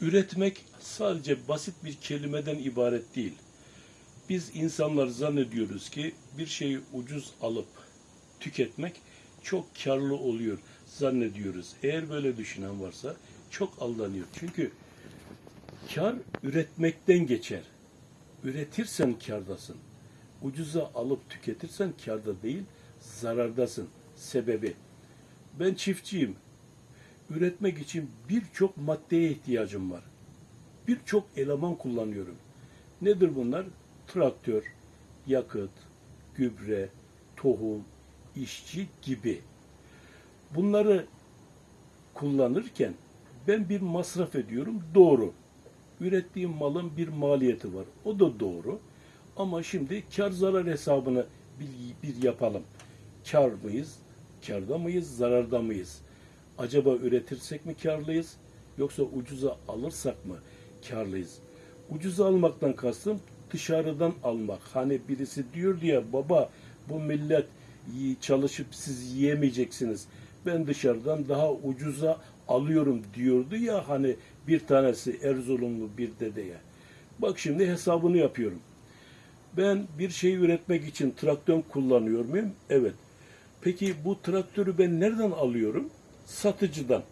Üretmek sadece basit bir kelimeden ibaret değil. Biz insanlar zannediyoruz ki bir şeyi ucuz alıp tüketmek çok karlı oluyor zannediyoruz. Eğer böyle düşünen varsa çok aldanıyor. Çünkü kar üretmekten geçer. Üretirsen kardasın. Ucuza alıp tüketirsen karda değil, zarardasın. Sebebi. Ben çiftçiyim. Üretmek için birçok maddeye ihtiyacım var. Birçok eleman kullanıyorum. Nedir bunlar? Traktör, yakıt, gübre, tohum, işçi gibi. Bunları kullanırken ben bir masraf ediyorum. Doğru. Ürettiğim malın bir maliyeti var. O da doğru. Ama şimdi kar zarar hesabını bir, bir yapalım. Kar mıyız? Karda mıyız? Zararda mıyız? Acaba üretirsek mi karlıyız? Yoksa ucuza alırsak mı karlıyız? Ucuza almaktan kastım dışarıdan almak. Hani birisi diyor diye baba bu millet çalışıp siz yiyemeyeceksiniz. Ben dışarıdan daha ucuza alıyorum diyordu ya hani bir tanesi Erzurumlu bir dedeye. Bak şimdi hesabını yapıyorum. Ben bir şey üretmek için traktör kullanıyor muyum? Evet. Peki bu traktörü ben nereden alıyorum? Satıcıdan.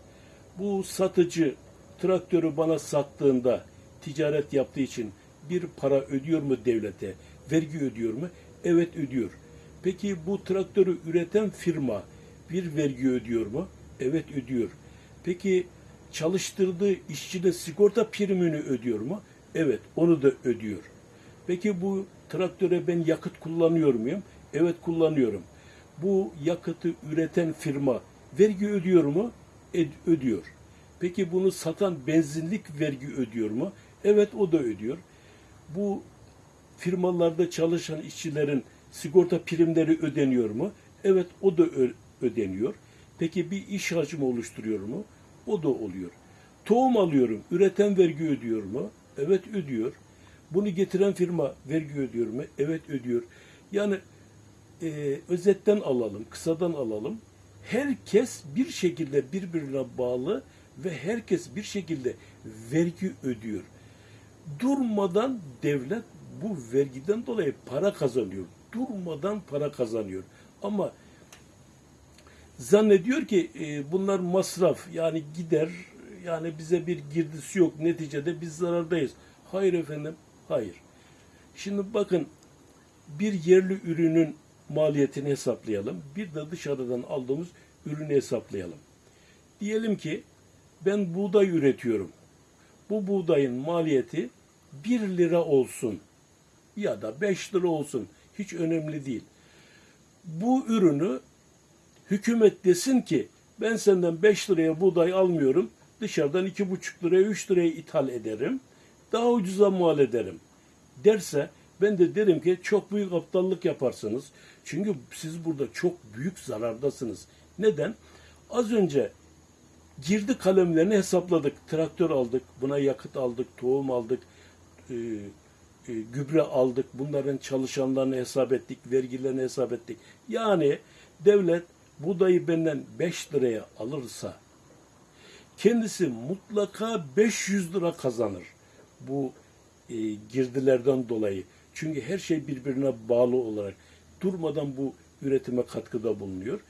Bu satıcı traktörü bana sattığında ticaret yaptığı için bir para ödüyor mu devlete? Vergi ödüyor mu? Evet ödüyor. Peki bu traktörü üreten firma bir vergi ödüyor mu? Evet ödüyor. Peki çalıştırdığı işçide sigorta primini ödüyor mu? Evet onu da ödüyor. Peki bu traktöre ben yakıt kullanıyor muyum? Evet kullanıyorum. Bu yakıtı üreten firma vergi ödüyor mu? Ed- ödüyor. Peki bunu satan benzinlik vergi ödüyor mu? Evet o da ödüyor. Bu firmalarda çalışan işçilerin sigorta primleri ödeniyor mu? Evet o da ödeniyor. Peki bir iş hacmi oluşturuyor mu? O da oluyor. Tohum alıyorum. Üreten vergi ödüyor mu? Evet ödüyor. Bunu getiren firma vergi ödüyor mu? Evet ödüyor. Yani e, özetten alalım, kısadan alalım. Herkes bir şekilde birbirine bağlı ve herkes bir şekilde vergi ödüyor. Durmadan devlet bu vergiden dolayı para kazanıyor. Durmadan para kazanıyor. Ama zannediyor ki e, bunlar masraf yani gider yani bize bir girdisi yok neticede biz zarardayız. Hayır efendim hayır. Şimdi bakın bir yerli ürünün maliyetini hesaplayalım. Bir de dışarıdan aldığımız ürünü hesaplayalım. Diyelim ki ben buğday üretiyorum. Bu buğdayın maliyeti 1 lira olsun ya da 5 lira olsun hiç önemli değil. Bu ürünü hükümet desin ki ben senden 5 liraya buğday almıyorum. Dışarıdan 2,5 liraya 3 liraya ithal ederim. Daha ucuza mal ederim. Derse ben de derim ki çok büyük aptallık yaparsınız. Çünkü siz burada çok büyük zarardasınız. Neden? Az önce girdi kalemlerini hesapladık. Traktör aldık, buna yakıt aldık, tohum aldık, e, e, gübre aldık. Bunların çalışanlarını hesap ettik, vergilerini hesap ettik. Yani devlet buğdayı benden 5 liraya alırsa kendisi mutlaka 500 lira kazanır. Bu e, girdilerden dolayı. Çünkü her şey birbirine bağlı olarak durmadan bu üretime katkıda bulunuyor.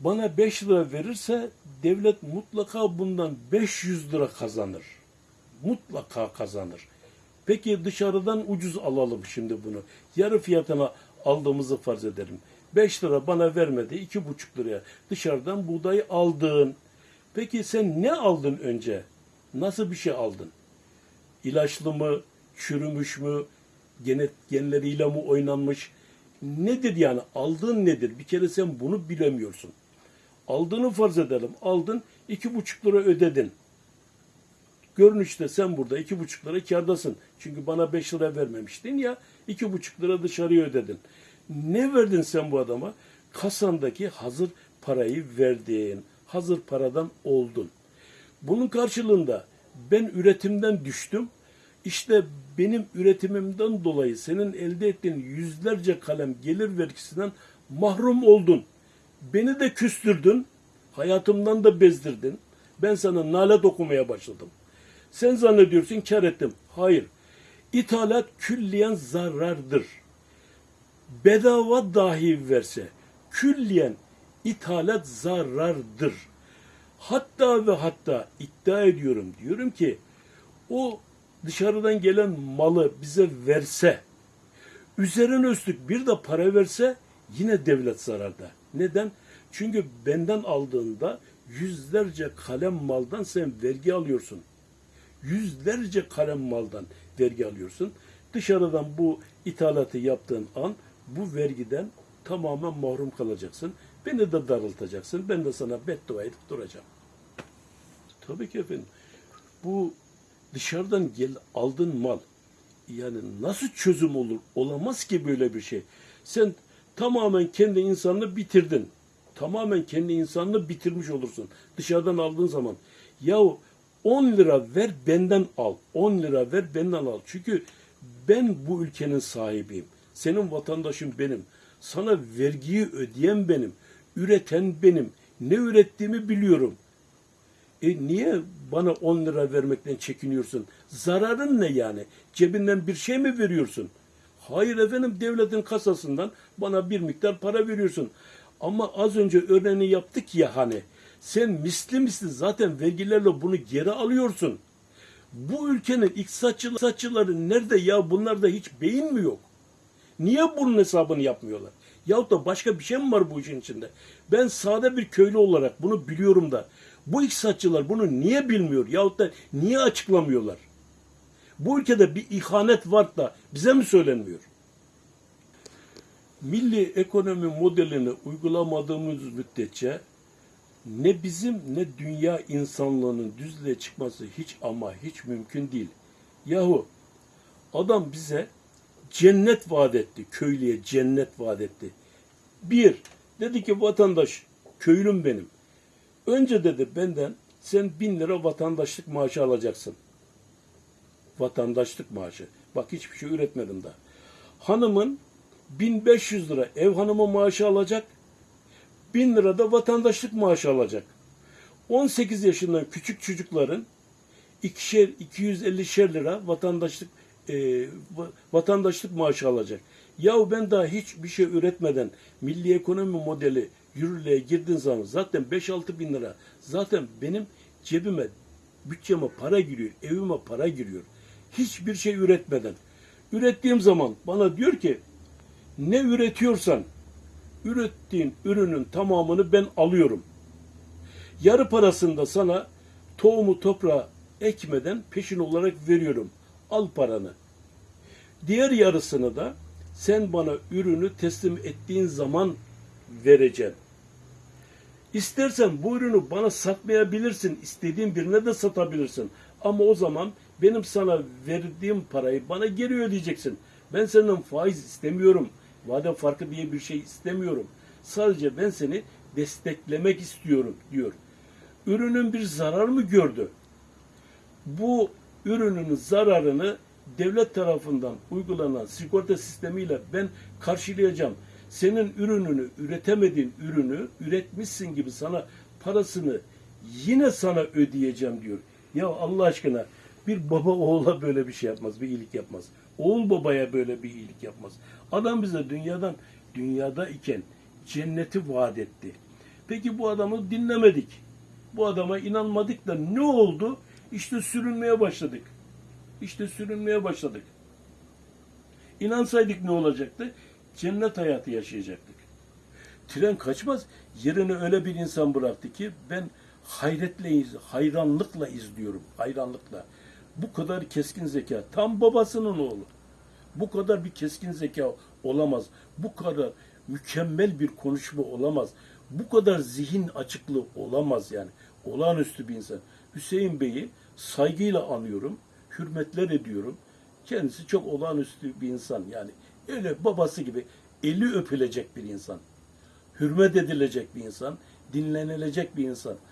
Bana 5 lira verirse devlet mutlaka bundan 500 lira kazanır. Mutlaka kazanır. Peki dışarıdan ucuz alalım şimdi bunu. Yarı fiyatına aldığımızı farz edelim. 5 lira bana vermedi, 2,5 liraya dışarıdan buğdayı aldın. Peki sen ne aldın önce? Nasıl bir şey aldın? İlaçlı mı, çürümüş mü, genet, genleriyle mi oynanmış? Nedir yani? Aldığın nedir? Bir kere sen bunu bilemiyorsun. Aldığını farz edelim. Aldın, iki buçuk lira ödedin. Görünüşte sen burada iki buçuk lira kârdasın. Çünkü bana beş lira vermemiştin ya, iki buçuk lira dışarıya ödedin. Ne verdin sen bu adama? Kasandaki hazır parayı verdin. Hazır paradan oldun. Bunun karşılığında ben üretimden düştüm. İşte benim üretimimden dolayı senin elde ettiğin yüzlerce kalem gelir vergisinden mahrum oldun. Beni de küstürdün. Hayatımdan da bezdirdin. Ben sana nalet okumaya başladım. Sen zannediyorsun kar ettim. Hayır. İthalat külliyen zarardır. Bedava dahi verse külliyen ithalat zarardır. Hatta ve hatta iddia ediyorum diyorum ki o dışarıdan gelen malı bize verse üzerine üstlük bir de para verse yine devlet zararda. Neden? Çünkü benden aldığında yüzlerce kalem maldan sen vergi alıyorsun. Yüzlerce kalem maldan vergi alıyorsun. Dışarıdan bu ithalatı yaptığın an bu vergiden tamamen mahrum kalacaksın. Beni de darıltacaksın. Ben de sana beddua edip duracağım. Tabii ki efendim. Bu dışarıdan gel aldığın mal yani nasıl çözüm olur? Olamaz ki böyle bir şey. Sen tamamen kendi insanını bitirdin. Tamamen kendi insanını bitirmiş olursun. Dışarıdan aldığın zaman. Yahu 10 lira ver benden al. 10 lira ver benden al. Çünkü ben bu ülkenin sahibiyim. Senin vatandaşın benim. Sana vergiyi ödeyen benim. Üreten benim. Ne ürettiğimi biliyorum. E niye bana 10 lira vermekten çekiniyorsun? Zararın ne yani? Cebinden bir şey mi veriyorsun? Hayır efendim devletin kasasından bana bir miktar para veriyorsun. Ama az önce örneğini yaptık ya hani. Sen misli misli zaten vergilerle bunu geri alıyorsun. Bu ülkenin iktisatçıları, nerede ya? Bunlarda hiç beyin mi yok? Niye bunun hesabını yapmıyorlar? Yahut da başka bir şey mi var bu işin içinde? Ben sade bir köylü olarak bunu biliyorum da bu iktisatçılar bunu niye bilmiyor? Yahut da niye açıklamıyorlar? Bu ülkede bir ihanet var da bize mi söylenmiyor? Milli ekonomi modelini uygulamadığımız müddetçe ne bizim ne dünya insanlığının düzlüğe çıkması hiç ama hiç mümkün değil. Yahu adam bize cennet vaat etti. Köylüye cennet vaat etti. Bir, dedi ki vatandaş, köylüm benim. Önce dedi benden sen bin lira vatandaşlık maaşı alacaksın. Vatandaşlık maaşı. Bak hiçbir şey üretmedim daha. Hanımın 1500 lira ev hanımı maaşı alacak. 1000 lira da vatandaşlık maaşı alacak. 18 yaşından küçük çocukların ikişer 250 lira vatandaşlık e, va- vatandaşlık maaşı alacak. Yahu ben daha hiçbir şey üretmeden milli ekonomi modeli yürürlüğe girdiğin zaman zaten 5-6 bin lira zaten benim cebime bütçeme para giriyor, evime para giriyor. Hiçbir şey üretmeden. Ürettiğim zaman bana diyor ki ne üretiyorsan ürettiğin ürünün tamamını ben alıyorum. Yarı parasını da sana tohumu toprağa ekmeden peşin olarak veriyorum. Al paranı. Diğer yarısını da sen bana ürünü teslim ettiğin zaman vereceğim. İstersen bu ürünü bana satmayabilirsin. istediğin birine de satabilirsin. Ama o zaman benim sana verdiğim parayı bana geri ödeyeceksin. Ben senden faiz istemiyorum. Vade farkı diye bir şey istemiyorum. Sadece ben seni desteklemek istiyorum diyor. Ürünün bir zarar mı gördü? Bu ürünün zararını devlet tarafından uygulanan sigorta sistemiyle ben karşılayacağım. Senin ürününü, üretemediğin ürünü üretmişsin gibi sana parasını yine sana ödeyeceğim diyor. Ya Allah aşkına bir baba oğula böyle bir şey yapmaz, bir iyilik yapmaz. Oğul babaya böyle bir iyilik yapmaz. Adam bize dünyadan, dünyada iken cenneti vaat etti. Peki bu adamı dinlemedik. Bu adama inanmadık da ne oldu? İşte sürünmeye başladık. İşte sürünmeye başladık. İnansaydık ne olacaktı? Cennet hayatı yaşayacaktık. Tren kaçmaz. Yerine öyle bir insan bıraktı ki ben hayretle, hayranlıkla izliyorum. Hayranlıkla. Bu kadar keskin zeka. Tam babasının oğlu. Bu kadar bir keskin zeka olamaz. Bu kadar mükemmel bir konuşma olamaz. Bu kadar zihin açıklığı olamaz yani. Olağanüstü bir insan. Hüseyin Bey'i saygıyla anıyorum. Hürmetler ediyorum. Kendisi çok olağanüstü bir insan yani. Öyle babası gibi eli öpülecek bir insan. Hürmet edilecek bir insan. Dinlenilecek bir insan.